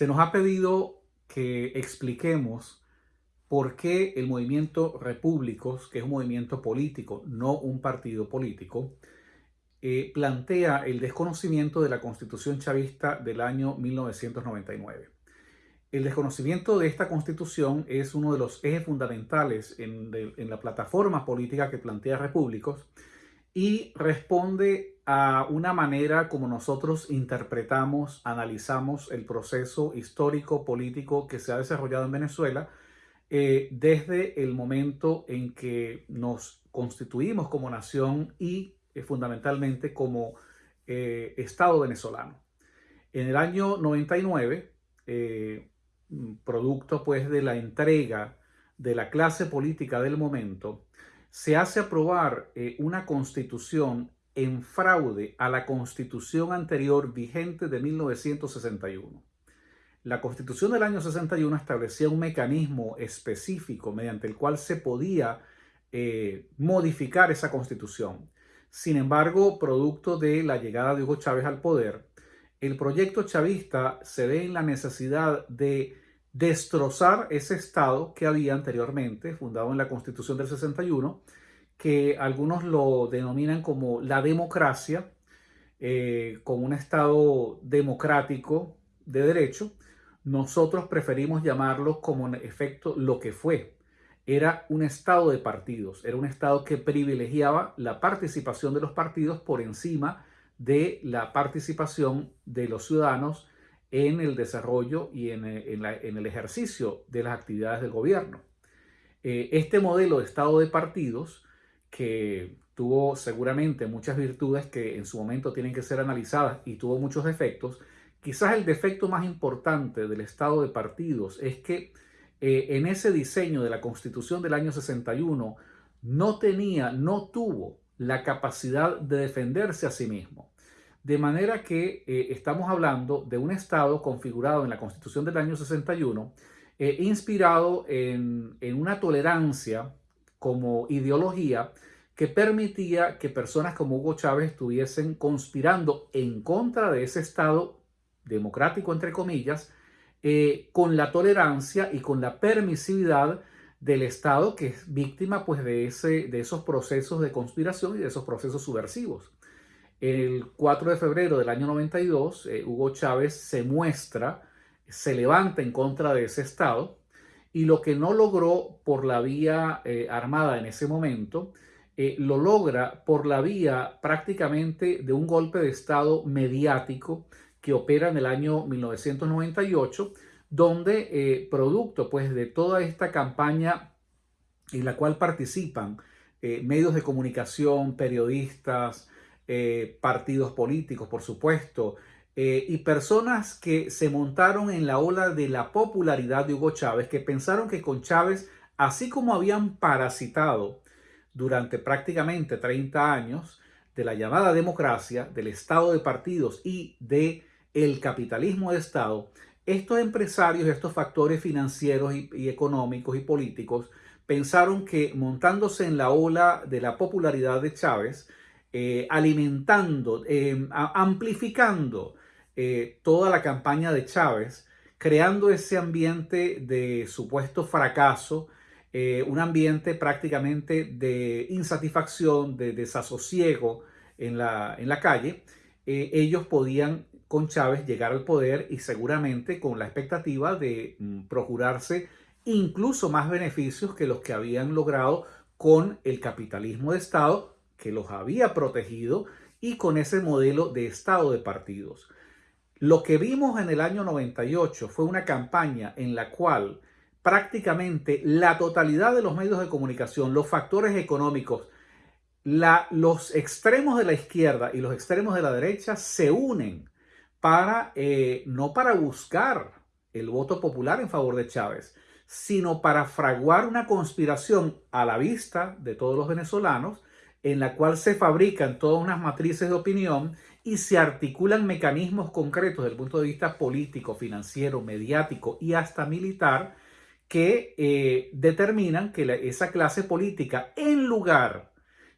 Se nos ha pedido que expliquemos por qué el movimiento Repúblicos, que es un movimiento político, no un partido político, eh, plantea el desconocimiento de la constitución chavista del año 1999. El desconocimiento de esta constitución es uno de los ejes fundamentales en, en la plataforma política que plantea Repúblicos y responde a una manera como nosotros interpretamos, analizamos el proceso histórico político que se ha desarrollado en Venezuela eh, desde el momento en que nos constituimos como nación y eh, fundamentalmente como eh, Estado venezolano. En el año 99, producto pues de la entrega de la clase política del momento, se hace aprobar una constitución en fraude a la constitución anterior vigente de 1961. La constitución del año 61 establecía un mecanismo específico mediante el cual se podía eh, modificar esa constitución. Sin embargo, producto de la llegada de Hugo Chávez al poder, el proyecto chavista se ve en la necesidad de destrozar ese Estado que había anteriormente, fundado en la Constitución del 61, que algunos lo denominan como la democracia, eh, como un Estado democrático de derecho. Nosotros preferimos llamarlo como en efecto lo que fue. Era un Estado de partidos, era un Estado que privilegiaba la participación de los partidos por encima de la participación de los ciudadanos en el desarrollo y en, el ejercicio de las actividades del gobierno. Eh, este modelo de Estado de partidos que tuvo seguramente muchas virtudes que en su momento tienen que ser analizadas y tuvo muchos defectos, quizás el defecto más importante del estado de partidos es que eh, en ese diseño de la constitución del año 61 no tenía, no tuvo la capacidad de defenderse a sí mismo. De manera que eh, estamos hablando de un Estado configurado en la Constitución del año 61, eh, inspirado en, en una tolerancia como ideología que permitía que personas como Hugo Chávez estuviesen conspirando en contra de ese Estado democrático, entre comillas, eh, con la tolerancia y con la permisividad del Estado que es víctima pues, de, ese, de esos procesos de conspiración y de esos procesos subversivos. El 4 de febrero del año 92, eh, Hugo Chávez se muestra, se levanta en contra de ese Estado y lo que no logró por la vía eh, armada en ese momento, eh, lo logra por la vía prácticamente de un golpe de Estado mediático que opera en el año 1998, donde producto pues de toda esta campaña en la cual participan medios de comunicación, periodistas, partidos políticos, por supuesto, eh, y personas que se montaron en la ola de la popularidad de Hugo Chávez, que pensaron que con Chávez, así como habían parasitado durante prácticamente 30 años de la llamada democracia, del estado de partidos y de el capitalismo de Estado, estos empresarios, estos factores financieros y, económicos y políticos pensaron que montándose en la ola de la popularidad de Chávez, eh, alimentando, eh, amplificando eh, toda la campaña de Chávez, creando ese ambiente de supuesto fracaso, un ambiente prácticamente de insatisfacción, de desasosiego en la, en la calle, ellos podían con Chávez llegar al poder y seguramente con la expectativa de mm, procurarse incluso más beneficios que los que habían logrado con el capitalismo de Estado que los había protegido y con ese modelo de Estado de partidos. Lo que vimos en el año 98 fue una campaña en la cual prácticamente la totalidad de los medios de comunicación, los factores económicos, los extremos de la izquierda y los extremos de la derecha se unen para, eh, no para buscar el voto popular en favor de Chávez, sino para fraguar una conspiración a la vista de todos los venezolanos en la cual se fabrican todas unas matrices de opinión y se articulan mecanismos concretos desde el punto de vista político, financiero, mediático y hasta militar que eh, determinan que esa clase política, en lugar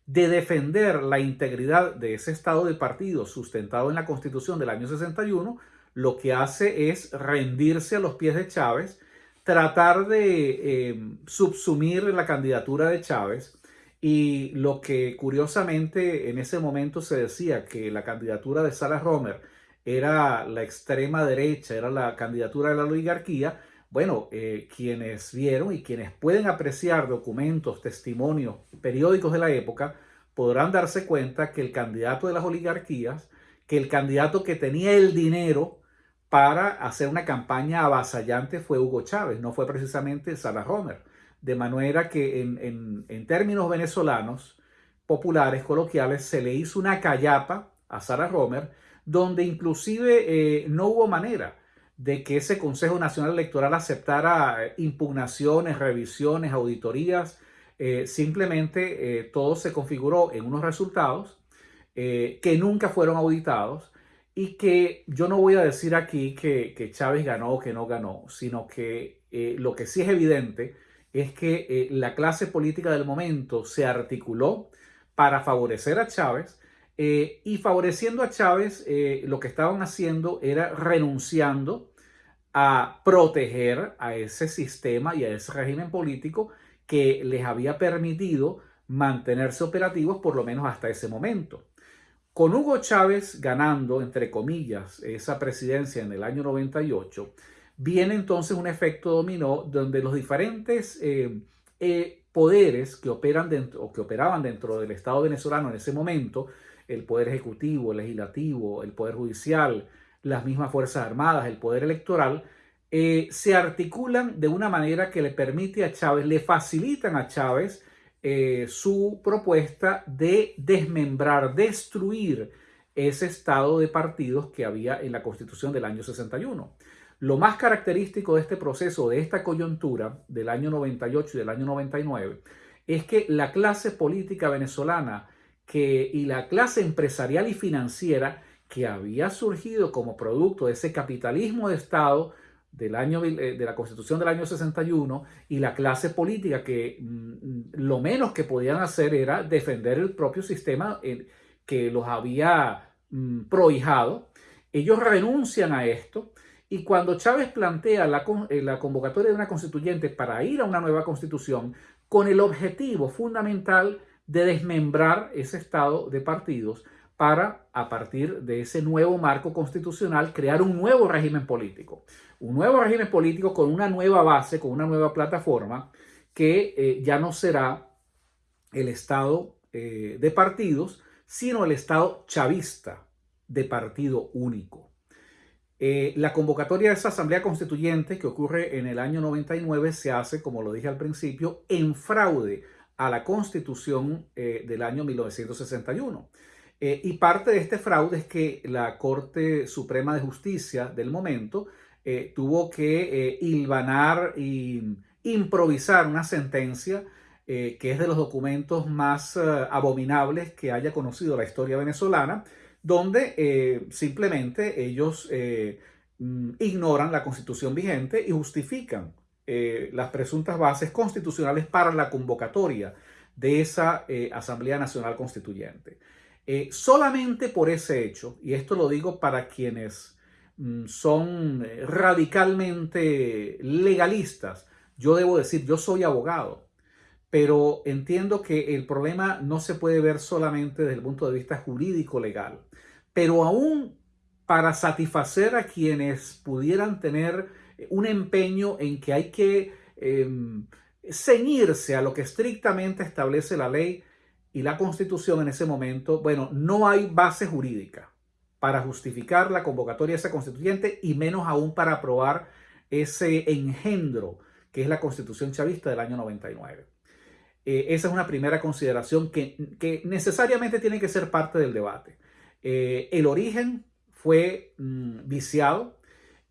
de defender la integridad de ese estado de partido sustentado en la Constitución del año 61, lo que hace es rendirse a los pies de Chávez, tratar de eh, subsumir la candidatura de Chávez y lo que curiosamente en ese momento se decía que la candidatura de Sarah Romer era la extrema derecha, era la candidatura de la oligarquía, bueno, eh, quienes vieron y quienes pueden apreciar documentos, testimonios, periódicos de la época, podrán darse cuenta que el candidato de las oligarquías, que el candidato que tenía el dinero para hacer una campaña avasallante fue Hugo Chávez, no fue precisamente Sarah Romer. De manera que en, términos venezolanos, populares, coloquiales, se le hizo una callapa a Sarah Romer, donde inclusive eh, no hubo manera de que ese Consejo Nacional Electoral aceptara eh, impugnaciones, revisiones, auditorías. Eh, simplemente todo se configuró en unos resultados que nunca fueron auditados y que yo no voy a decir aquí que, que Chávez ganó o que no ganó, sino que lo que sí es evidente es que eh, la clase política del momento se articuló para favorecer a Chávez eh, y favoreciendo a Chávez eh, lo que estaban haciendo era renunciando a proteger a ese sistema y a ese régimen político que les había permitido mantenerse operativos por lo menos hasta ese momento. Con Hugo Chávez ganando, entre comillas, esa presidencia en el año 98, viene entonces un efecto dominó donde los diferentes eh, eh, poderes que operan dentro o que operaban dentro del Estado venezolano en ese momento, el poder ejecutivo, el legislativo, el poder judicial, las mismas fuerzas armadas, el poder electoral, eh, se articulan de una manera que le permite a Chávez, le facilitan a Chávez su propuesta de desmembrar, destruir ese estado de partidos que había en la constitución del año 61. Lo más característico de este proceso, de esta coyuntura del año 98 y del año 99, es que la clase política venezolana y la clase empresarial y financiera que había surgido como producto de ese capitalismo de Estado del año, eh, de la constitución del año 61 y la clase política que mm, lo menos que podían hacer era defender el propio sistema eh, que los había mm, prohijado. Ellos renuncian a esto y cuando Chávez plantea eh, la, convocatoria de una constituyente para ir a una nueva constitución con el objetivo fundamental de desmembrar ese estado de partidos para, a partir de ese nuevo marco constitucional, crear un nuevo régimen político. Un nuevo régimen político con una nueva base, con una nueva plataforma, que eh, ya no será el estado eh, de partidos, sino el estado chavista de partido único. Eh, la convocatoria de esa Asamblea Constituyente que ocurre en el año 99 se hace, como lo dije al principio, en fraude a la Constitución eh, del año 1961. Eh, y parte de este fraude es que la Corte Suprema de Justicia del momento tuvo que hilvanar e improvisar una sentencia que es de los documentos más abominables que haya conocido la historia venezolana, donde eh, simplemente ellos eh, mm, ignoran la constitución vigente y justifican eh, las presuntas bases constitucionales para la convocatoria de esa Asamblea Nacional Constituyente. solamente por ese hecho, y esto lo digo para quienes mm, son radicalmente legalistas, yo debo decir, yo soy abogado, pero entiendo que el problema no se puede ver solamente desde el punto de vista jurídico legal pero aún para satisfacer a quienes pudieran tener un empeño en que hay que em, ceñirse a lo que estrictamente establece la ley y la constitución en ese momento, bueno, no hay base jurídica para justificar la convocatoria de esa constituyente y menos aún para aprobar ese engendro que es la constitución chavista del año 99. Eh, esa es una primera consideración que, que necesariamente tiene que ser parte del debate. Eh, el origen fue mm, viciado,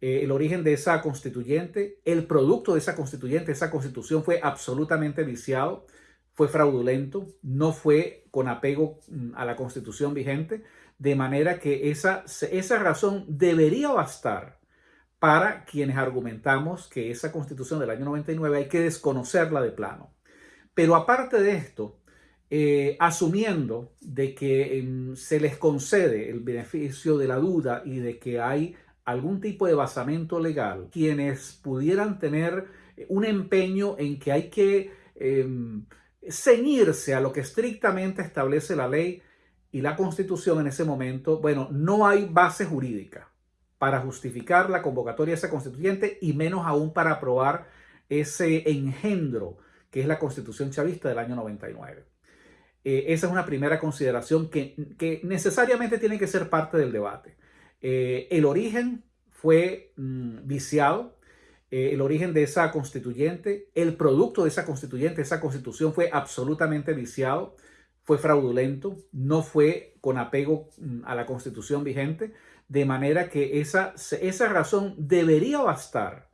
eh, el origen de esa constituyente, el producto de esa constituyente, esa constitución fue absolutamente viciado, fue fraudulento, no fue con apego mm, a la constitución vigente, de manera que esa, esa razón debería bastar para quienes argumentamos que esa constitución del año 99 hay que desconocerla de plano. Pero aparte de esto, eh, asumiendo de que em, se les concede el beneficio de la duda y de que hay algún tipo de basamento legal, quienes pudieran tener un empeño en que hay que em, ceñirse a lo que estrictamente establece la ley y la constitución en ese momento, bueno, no hay base jurídica para justificar la convocatoria de esa constituyente y menos aún para aprobar ese engendro que es la constitución chavista del año 99. Eh, esa es una primera consideración que, necesariamente tiene que ser parte del debate. Eh, el origen fue mm, viciado, eh, el origen de esa constituyente, el producto de esa constituyente, esa constitución fue absolutamente viciado, fue fraudulento, no fue con apego mm, a la constitución vigente, de manera que esa, esa razón debería bastar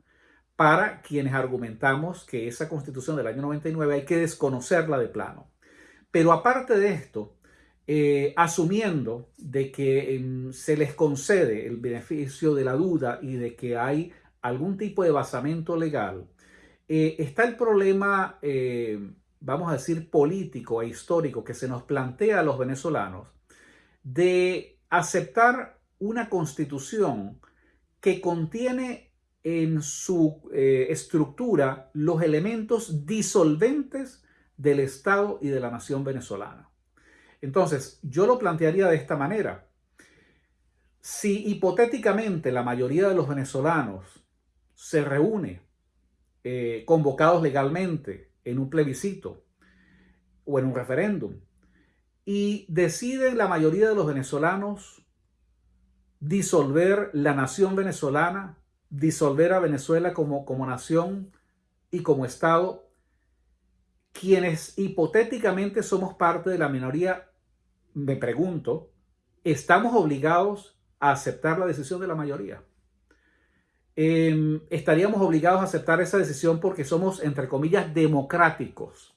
para quienes argumentamos que esa constitución del año 99 hay que desconocerla de plano. Pero aparte de esto, eh, asumiendo de que em, se les concede el beneficio de la duda y de que hay algún tipo de basamento legal, eh, está el problema, eh, vamos a decir, político e histórico que se nos plantea a los venezolanos de aceptar una constitución que contiene en su estructura los elementos disolventes del Estado y de la nación venezolana. Entonces, yo lo plantearía de esta manera. Si hipotéticamente la mayoría de los venezolanos se reúne eh, convocados legalmente en un plebiscito o en un referéndum y deciden la mayoría de los venezolanos disolver la nación venezolana, disolver a Venezuela como, como nación y como Estado, quienes hipotéticamente somos parte de la minoría, me pregunto, ¿estamos obligados a aceptar la decisión de la mayoría? Em, estaríamos obligados a aceptar esa decisión porque somos, entre comillas, democráticos.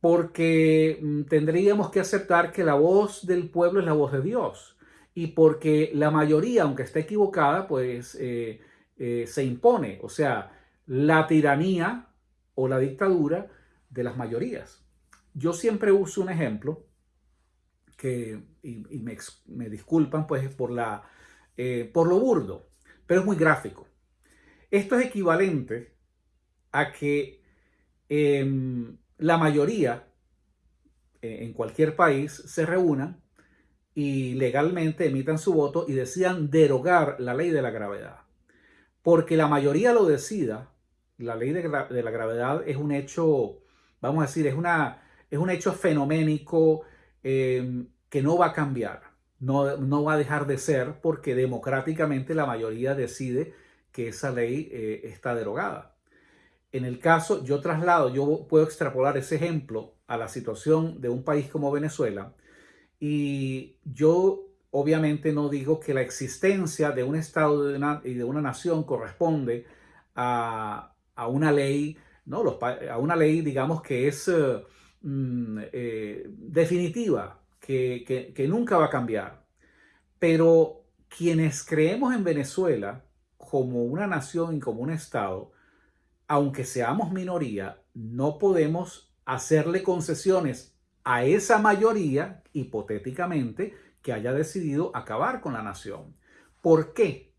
Porque mm, tendríamos que aceptar que la voz del pueblo es la voz de Dios. Y porque la mayoría, aunque esté equivocada, pues eh, eh, se impone. O sea, la tiranía o la dictadura de las mayorías. Yo siempre uso un ejemplo que, y, me, disculpan pues por, la, eh, por lo burdo, pero es muy gráfico. Esto es equivalente a que em, la mayoría eh, en cualquier país se reúnan y legalmente emitan su voto y decidan derogar la ley de la gravedad. Porque la mayoría lo decida, la ley de, la gravedad es un hecho, vamos a decir, es, una, es un hecho fenoménico em, que no va a cambiar, no, no va a dejar de ser porque democráticamente la mayoría decide que esa ley eh, está derogada. En el caso, yo traslado, yo puedo extrapolar ese ejemplo a la situación de un país como Venezuela y yo obviamente no digo que la existencia de un Estado y de una nación corresponde a, una ley, a una ley, digamos, que es eh, mm, eh, definitiva, que, que nunca va a cambiar. Pero quienes creemos en Venezuela, como una nación y como un Estado, aunque seamos minoría, no podemos hacerle concesiones a esa mayoría, hipotéticamente, que haya decidido acabar con la nación. ¿Por qué?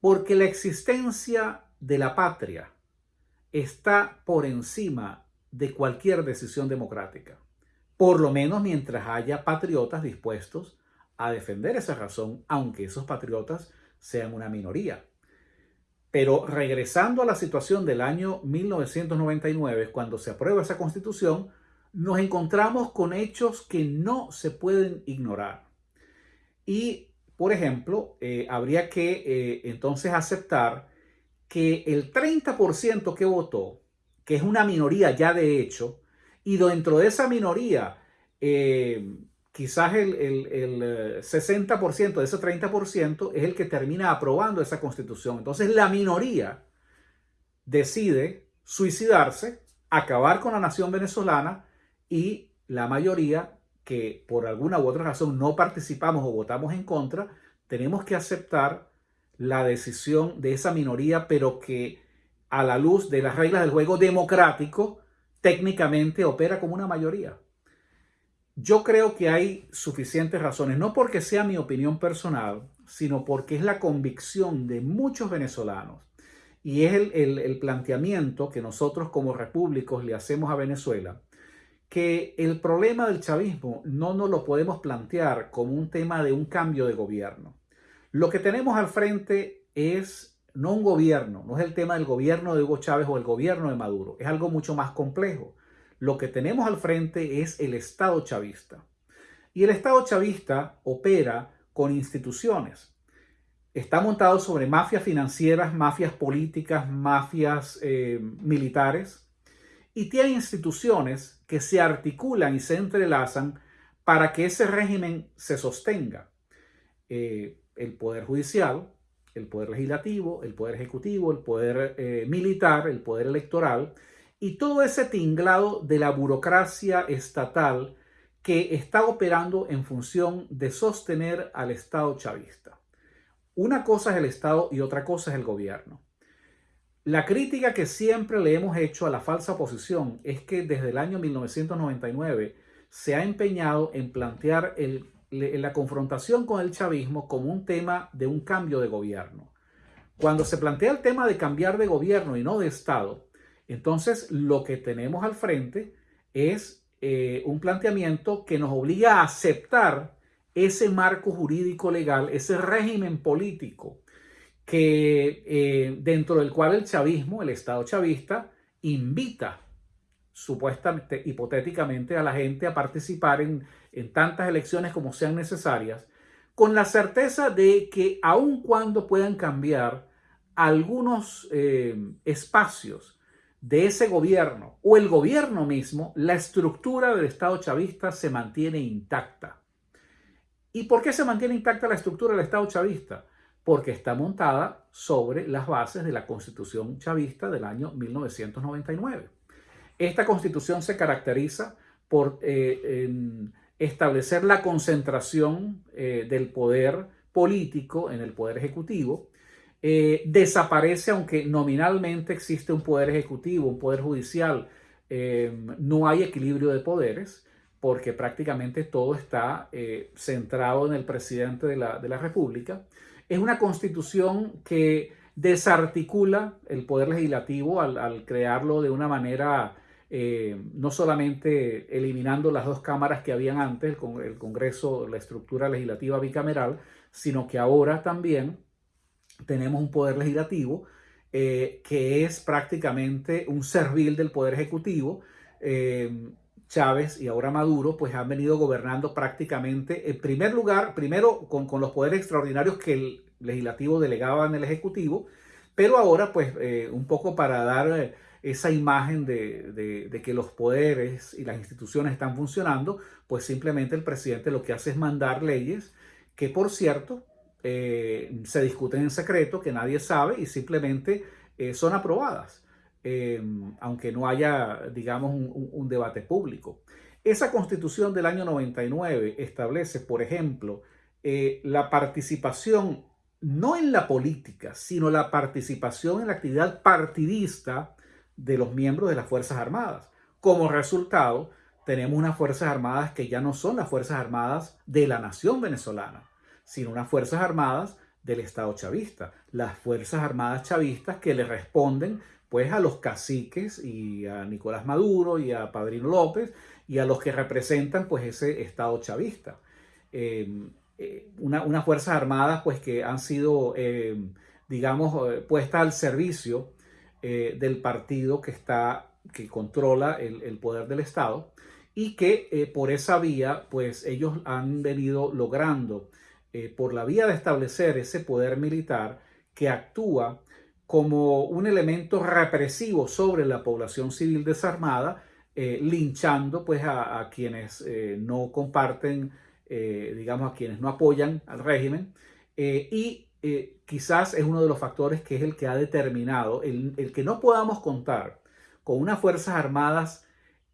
Porque la existencia de la patria está por encima de cualquier decisión democrática, por lo menos mientras haya patriotas dispuestos a defender esa razón, aunque esos patriotas sean una minoría. Pero regresando a la situación del año 1999, cuando se aprueba esa constitución, nos encontramos con hechos que no se pueden ignorar. Y, por ejemplo, eh, habría que eh, entonces aceptar que el 30% que votó, que es una minoría ya de hecho, y dentro de esa minoría eh, quizás el, el, 60% eh, de ese 30% es el que termina aprobando esa constitución. Entonces la minoría decide suicidarse, acabar con la nación venezolana y la mayoría que por alguna u otra razón no participamos o votamos en contra, tenemos que aceptar la decisión de esa minoría, pero que a la luz de las reglas del juego democrático, técnicamente opera como una mayoría. Yo creo que hay suficientes razones, no porque sea mi opinión personal, sino porque es la convicción de muchos venezolanos y es el, planteamiento que nosotros como repúblicos le hacemos a Venezuela, que el problema del chavismo no nos lo podemos plantear como un tema de un cambio de gobierno. Lo que tenemos al frente es no un gobierno, no es el tema del gobierno de Hugo Chávez o el gobierno de Maduro, es algo mucho más complejo. Lo que tenemos al frente es el Estado chavista. Y el Estado chavista opera con instituciones está montado sobre mafias financieras, mafias políticas, mafias eh, militares y tiene instituciones que se articulan y se entrelazan para que ese régimen se sostenga. Eh, el poder judicial, el poder legislativo, el poder ejecutivo, el poder eh, militar, el poder electoral y todo ese tinglado de la burocracia estatal que está operando en función de sostener al Estado chavista. Una cosa es el Estado y otra cosa es el gobierno. La crítica que siempre le hemos hecho a la falsa oposición es que desde el año 1999 se ha empeñado en plantear la confrontación con el chavismo como un tema de un cambio de gobierno. Cuando se plantea el tema de cambiar de gobierno y no de Estado, entonces lo que tenemos al frente es eh, un planteamiento que nos obliga a aceptar ese marco jurídico legal, ese régimen político que eh, dentro del cual el chavismo, el Estado chavista, invita supuestamente, hipotéticamente, a la gente a participar en, tantas elecciones como sean necesarias, con la certeza de que aun cuando puedan cambiar algunos eh, espacios de ese gobierno o el gobierno mismo, la estructura del Estado chavista se mantiene intacta. ¿Y por qué se mantiene intacta la estructura del Estado chavista? Porque está montada sobre las bases de la Constitución chavista del año 1999. Esta constitución se caracteriza por eh, establecer la concentración eh, del poder político en el poder ejecutivo. Eh, desaparece, aunque nominalmente existe un poder ejecutivo, un poder judicial, no hay equilibrio de poderes porque prácticamente todo está centrado en el presidente de la, República. Es una constitución que desarticula el poder legislativo al, crearlo de una manera eh, no solamente eliminando las dos cámaras que habían antes, el, el Congreso, la estructura legislativa bicameral, sino que ahora también tenemos un poder legislativo eh, que es prácticamente un servil del poder ejecutivo, Chávez y ahora Maduro, pues han venido gobernando prácticamente, en primer lugar, primero con, los poderes extraordinarios que el legislativo delegaba en el ejecutivo, pero ahora pues eh, un poco para dar eh, esa imagen de, que los poderes y las instituciones están funcionando, pues simplemente el presidente lo que hace es mandar leyes que por cierto eh, se discuten en secreto, que nadie sabe y simplemente son aprobadas. Em, aunque no haya, digamos, un, debate público. Esa constitución del año 99 establece, por ejemplo, eh, la participación no en la política, sino la participación en la actividad partidista de los miembros de las Fuerzas Armadas. Como resultado, tenemos unas Fuerzas Armadas que ya no son las Fuerzas Armadas de la nación venezolana, sino unas Fuerzas Armadas del Estado chavista, las Fuerzas Armadas chavistas que le responden pues a los caciques y a Nicolás Maduro y a Padrino López y a los que representan pues ese Estado chavista. Em, eh, unas Fuerzas Armadas pues que han sido, em, digamos, eh, puestas al servicio eh, del partido que está, que controla el, poder del Estado y que por esa vía pues ellos han venido logrando por la vía de establecer ese poder militar que actúa como un elemento represivo sobre la población civil desarmada, eh, linchando pues a, quienes eh, no comparten, eh, digamos a quienes no apoyan al régimen y quizás es uno de los factores que es el que ha determinado el, el, que no podamos contar con unas Fuerzas Armadas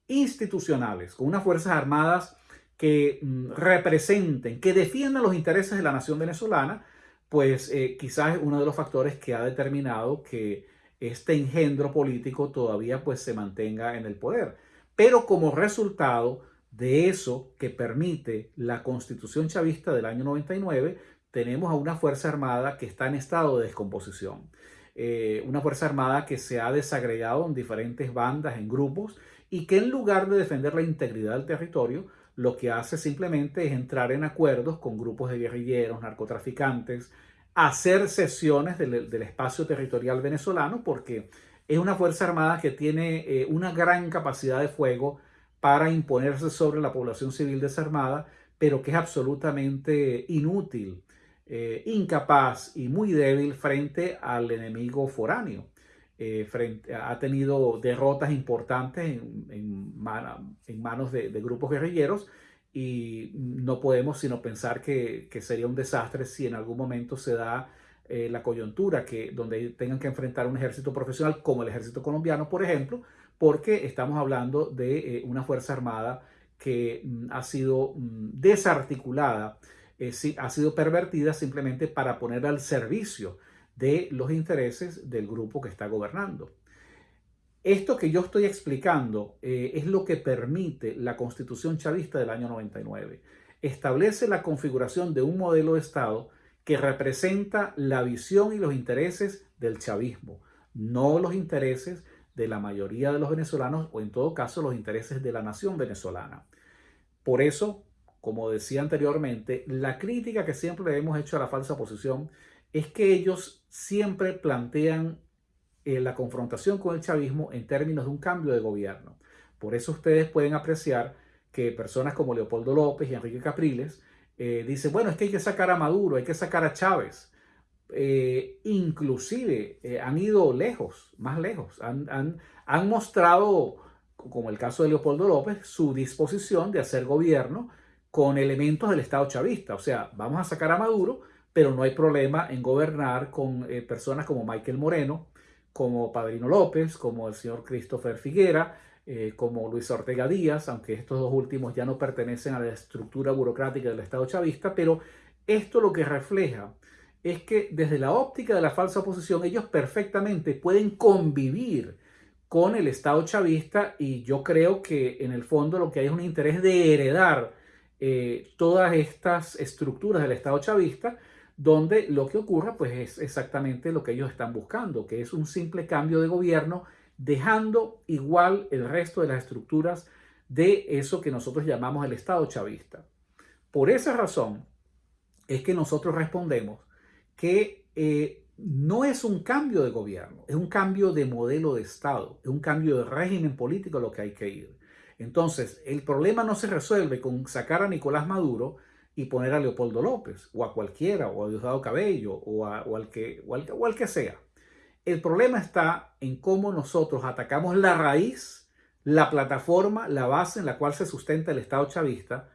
institucionales, con unas Fuerzas Armadas que mm, representen, que defiendan los intereses de la nación venezolana, pues eh, quizás es uno de los factores que ha determinado que este engendro político todavía pues se mantenga en el poder. Pero como resultado de eso que permite la constitución chavista del año 99, tenemos a una Fuerza Armada que está en estado de descomposición. Eh, una Fuerza Armada que se ha desagregado en diferentes bandas, en grupos, y que en lugar de defender la integridad del territorio, lo que hace simplemente es entrar en acuerdos con grupos de guerrilleros, narcotraficantes, hacer sesiones del, espacio territorial venezolano, porque es una Fuerza Armada que tiene eh, una gran capacidad de fuego para imponerse sobre la población civil desarmada, pero que es absolutamente inútil, eh, incapaz y muy débil frente al enemigo foráneo. Eh, ha tenido derrotas importantes en, manos de, grupos guerrilleros y no podemos sino pensar que, sería un desastre si en algún momento se da eh, la coyuntura que donde tengan que enfrentar un ejército profesional como el ejército colombiano, por ejemplo, porque estamos hablando de una fuerza armada que mm, ha sido mm, desarticulada, ha sido pervertida simplemente para poner al servicio de los intereses del grupo que está gobernando. Esto que yo estoy explicando eh, es lo que permite la constitución chavista del año 99. Establece la configuración de un modelo de Estado que representa la visión y los intereses del chavismo, no los intereses de la mayoría de los venezolanos o en todo caso los intereses de la nación venezolana. Por eso, como decía anteriormente, la crítica que siempre hemos hecho a la falsa posición es que ellos siempre plantean eh, la confrontación con el chavismo en términos de un cambio de gobierno. Por eso ustedes pueden apreciar que personas como Leopoldo López y Enrique Capriles eh, dicen, bueno, es que hay que sacar a Maduro, hay que sacar a Chávez. Eh, inclusive han ido lejos, más lejos, han, han, han mostrado, como el caso de Leopoldo López, su disposición de hacer gobierno con elementos del Estado chavista. O sea, vamos a sacar a Maduro, pero no hay problema en gobernar con eh, personas como Michael Moreno, como Padrino López, como el señor Christopher Figuera, eh, como Luis Ortega Díaz, aunque estos dos últimos ya no pertenecen a la estructura burocrática del Estado chavista, pero esto lo que refleja es que desde la óptica de la falsa oposición ellos perfectamente pueden convivir con el Estado chavista y yo creo que en el fondo lo que hay es un interés de heredar eh, todas estas estructuras del Estado chavista donde lo que ocurra pues es exactamente lo que ellos están buscando, que es un simple cambio de gobierno, dejando igual el resto de las estructuras de eso que nosotros llamamos el Estado chavista. Por esa razón es que nosotros respondemos que eh, no es un cambio de gobierno, es un cambio de modelo de Estado, es un cambio de régimen político lo que hay que ir. Entonces, el problema no se resuelve con sacar a Nicolás Maduro, y poner a Leopoldo López o a cualquiera o a Diosdado Cabello o, al que, o, al, que sea. El problema está en cómo nosotros atacamos la raíz, la plataforma, la base en la cual se sustenta el Estado chavista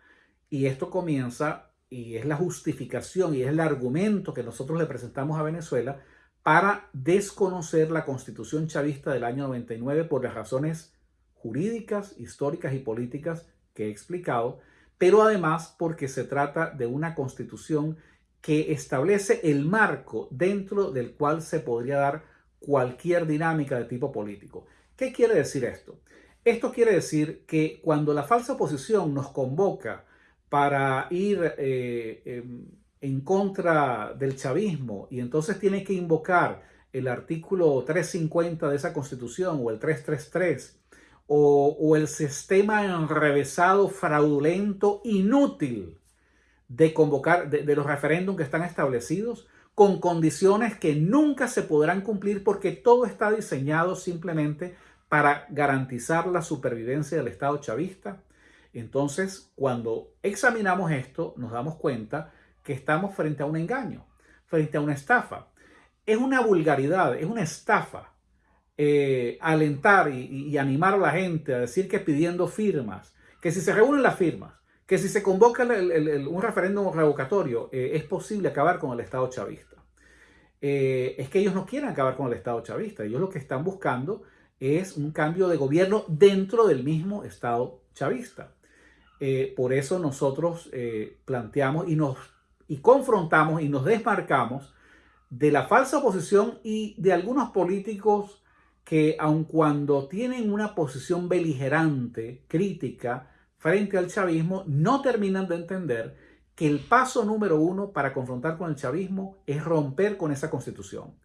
y esto comienza y es la justificación y es el argumento que nosotros le presentamos a Venezuela para desconocer la constitución chavista del año 99 por las razones jurídicas, históricas y políticas que he explicado pero además porque se trata de una constitución que establece el marco dentro del cual se podría dar cualquier dinámica de tipo político. ¿Qué quiere decir esto? Esto quiere decir que cuando la falsa oposición nos convoca para ir eh, em, en contra del chavismo y entonces tiene que invocar el artículo 350 de esa constitución o el 333 o, el sistema enrevesado, fraudulento, inútil de convocar, de, los referéndums que están establecidos, con condiciones que nunca se podrán cumplir porque todo está diseñado simplemente para garantizar la supervivencia del Estado chavista. Entonces, cuando examinamos esto, nos damos cuenta que estamos frente a un engaño, frente a una estafa. Es una vulgaridad, es una estafa eh, alentar y, animar a la gente a decir que pidiendo firmas, que si se reúnen las firmas, que si se convoca un referéndum revocatorio, eh, es posible acabar con el Estado chavista. Eh, es que ellos no quieren acabar con el Estado chavista, ellos lo que están buscando es un cambio de gobierno dentro del mismo Estado chavista. por eso nosotros planteamos y nos y confrontamos y nos desmarcamos de la falsa oposición y de algunos políticos que aun cuando tienen una posición beligerante, crítica, frente al chavismo, no terminan de entender que el paso número uno para confrontar con el chavismo es romper con esa constitución.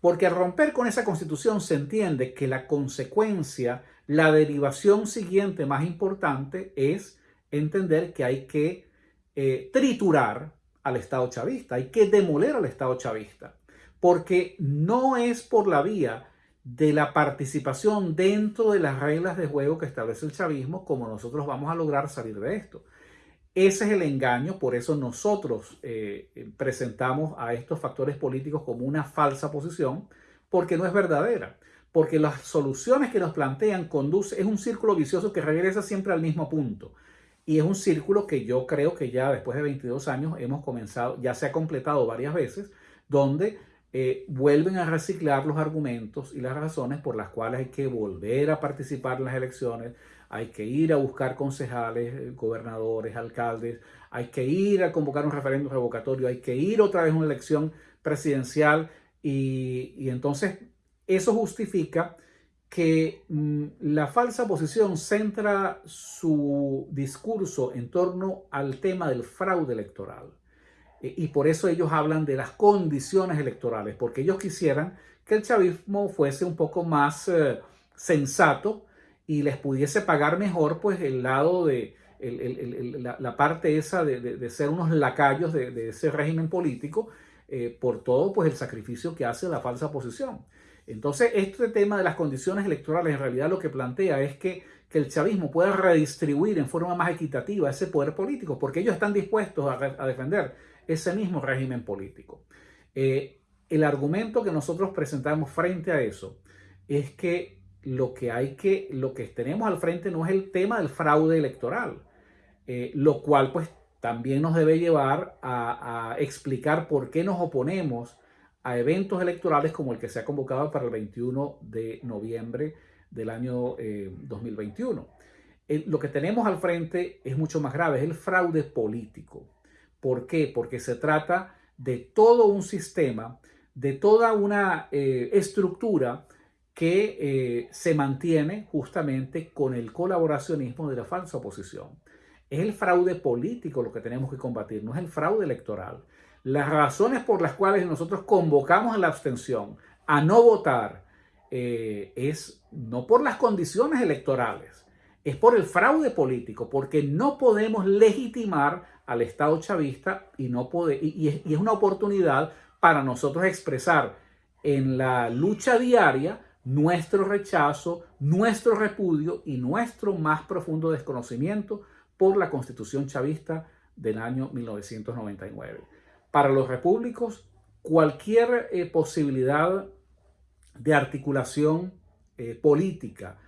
Porque al romper con esa constitución se entiende que la consecuencia, la derivación siguiente más importante es entender que hay que eh, triturar al Estado chavista, hay que demoler al Estado chavista, porque no es por la vía de la participación dentro de las reglas de juego que establece el chavismo como nosotros vamos a lograr salir de esto. Ese es el engaño, por eso nosotros eh, presentamos a estos factores políticos como una falsa posición, porque no es verdadera, porque las soluciones que nos plantean conduce, es un círculo vicioso que regresa siempre al mismo punto. Y es un círculo que yo creo que ya después de 22 años hemos comenzado, ya se ha completado varias veces, donde eh, vuelven a reciclar los argumentos y las razones por las cuales hay que volver a participar en las elecciones, hay que ir a buscar concejales, eh, gobernadores, alcaldes, hay que ir a convocar un referéndum revocatorio, hay que ir otra vez a una elección presidencial y, entonces eso justifica que mm, la falsa posición centra su discurso en torno al tema del fraude electoral. E, y por eso ellos hablan de las condiciones electorales, porque ellos quisieran que el chavismo fuese un poco más eh, sensato y les pudiese pagar mejor pues el lado de la, parte esa de, ser unos lacayos de, ese régimen político eh, por todo pues el sacrificio que hace la falsa oposición. Entonces este tema de las condiciones electorales en realidad lo que plantea es que, que el chavismo pueda redistribuir en forma más equitativa ese poder político porque ellos están dispuestos a, defender ese mismo régimen político. Eh, el argumento que nosotros presentamos frente a eso es que lo que hay que, lo que tenemos al frente no es el tema del fraude electoral, eh, lo cual pues también nos debe llevar a, explicar por qué nos oponemos a eventos electorales como el que se ha convocado para el 21 de noviembre del año 2021. Eh, lo que tenemos al frente es mucho más grave, es el fraude político. ¿Por qué? Porque se trata de todo un sistema, de toda una eh, estructura que eh, se mantiene justamente con el colaboracionismo de la falsa oposición. Es el fraude político lo que tenemos que combatir, no es el fraude electoral. Las razones por las cuales nosotros convocamos a la abstención a no votar eh, es no por las condiciones electorales, es por el fraude político, porque no podemos legitimar al Estado chavista y, no puede, y es una oportunidad para nosotros expresar en la lucha diaria nuestro rechazo, nuestro repudio y nuestro más profundo desconocimiento por la constitución chavista del año 1999. Para los repúblicos, cualquier eh, posibilidad de articulación eh, política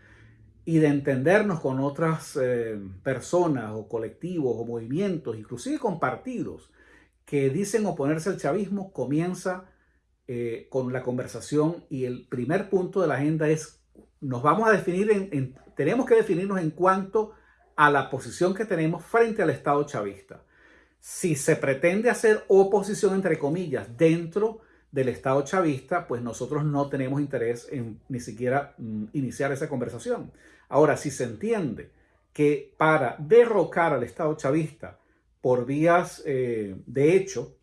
y de entendernos con otras eh, personas o colectivos o movimientos, inclusive con partidos que dicen oponerse al chavismo, comienza eh, con la conversación y el primer punto de la agenda es, nos vamos a definir, en, tenemos que definirnos en cuanto a la posición que tenemos frente al Estado chavista. Si se pretende hacer oposición, entre comillas, dentro del Estado chavista, pues nosotros no tenemos interés en ni siquiera mm, iniciar esa conversación. Ahora, si se entiende que para derrocar al Estado chavista por vías eh, de hecho,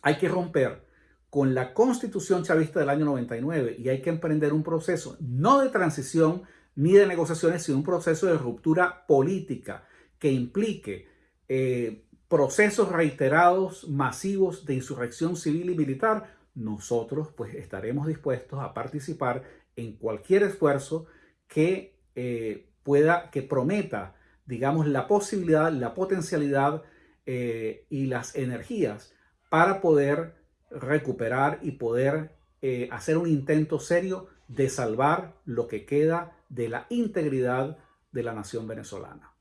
hay que romper con la constitución chavista del año 99 y hay que emprender un proceso no de transición ni de negociaciones, sino un proceso de ruptura política que implique eh, procesos reiterados, masivos de insurrección civil y militar, nosotros pues estaremos dispuestos a participar en cualquier esfuerzo que eh, pueda, que prometa, digamos, la posibilidad, la potencialidad eh, y las energías para poder recuperar y poder eh, hacer un intento serio de salvar lo que queda de la integridad de la nación venezolana.